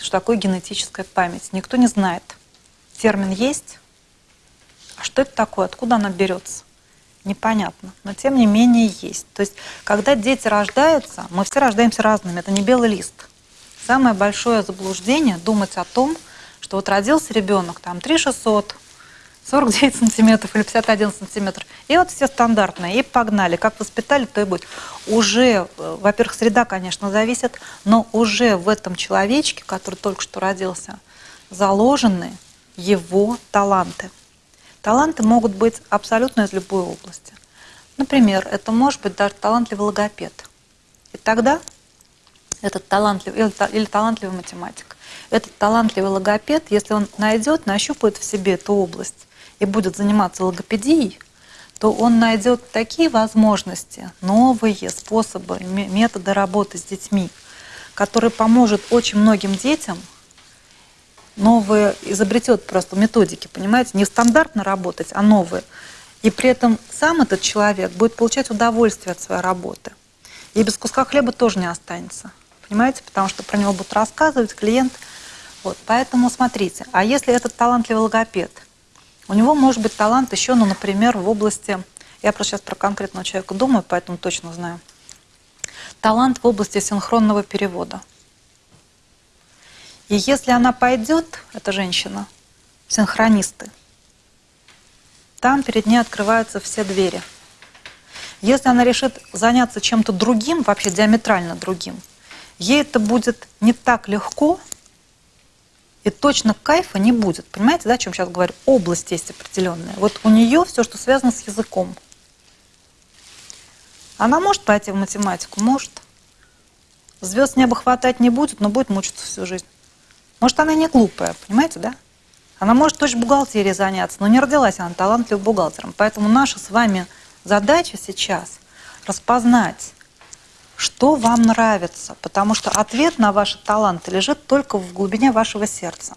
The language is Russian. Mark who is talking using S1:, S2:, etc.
S1: что такое генетическая память. Никто не знает. Термин есть. А что это такое? Откуда она берется? Непонятно. Но тем не менее есть. То есть, когда дети рождаются, мы все рождаемся разными. Это не белый лист. Самое большое заблуждение думать о том, что вот родился ребенок, там 3 600, 49 сантиметров или 51 сантиметр. И вот все стандартные, и погнали. Как воспитали, то и будет. Уже, э, во-первых, среда, конечно, зависит, но уже в этом человечке, который только что родился, заложены его таланты. Таланты могут быть абсолютно из любой области. Например, это может быть даже талантливый логопед. И тогда этот талантливый, или, или талантливый математик, этот талантливый логопед, если он найдет, нащупает в себе эту область, и будет заниматься логопедией, то он найдет такие возможности, новые способы, методы работы с детьми, которые поможет очень многим детям, новые, изобретет просто методики, понимаете, не стандартно работать, а новые. И при этом сам этот человек будет получать удовольствие от своей работы. И без куска хлеба тоже не останется, понимаете, потому что про него будут рассказывать клиент. Вот, поэтому смотрите, а если этот талантливый логопед – у него может быть талант еще, ну, например, в области, я просто сейчас про конкретного человека думаю, поэтому точно знаю, талант в области синхронного перевода. И если она пойдет, эта женщина, синхронисты, там перед ней открываются все двери. Если она решит заняться чем-то другим, вообще диаметрально другим, ей это будет не так легко, и точно кайфа не будет. Понимаете, да, о чем сейчас говорю? Область есть определенная. Вот у нее все, что связано с языком. Она может пойти в математику? Может. Звезд неба хватать не будет, но будет мучиться всю жизнь. Может, она не глупая, понимаете, да? Она может точно бухгалтерией заняться, но не родилась она талантливым бухгалтером. Поэтому наша с вами задача сейчас распознать, что вам нравится, потому что ответ на ваши таланты лежит только в глубине вашего сердца.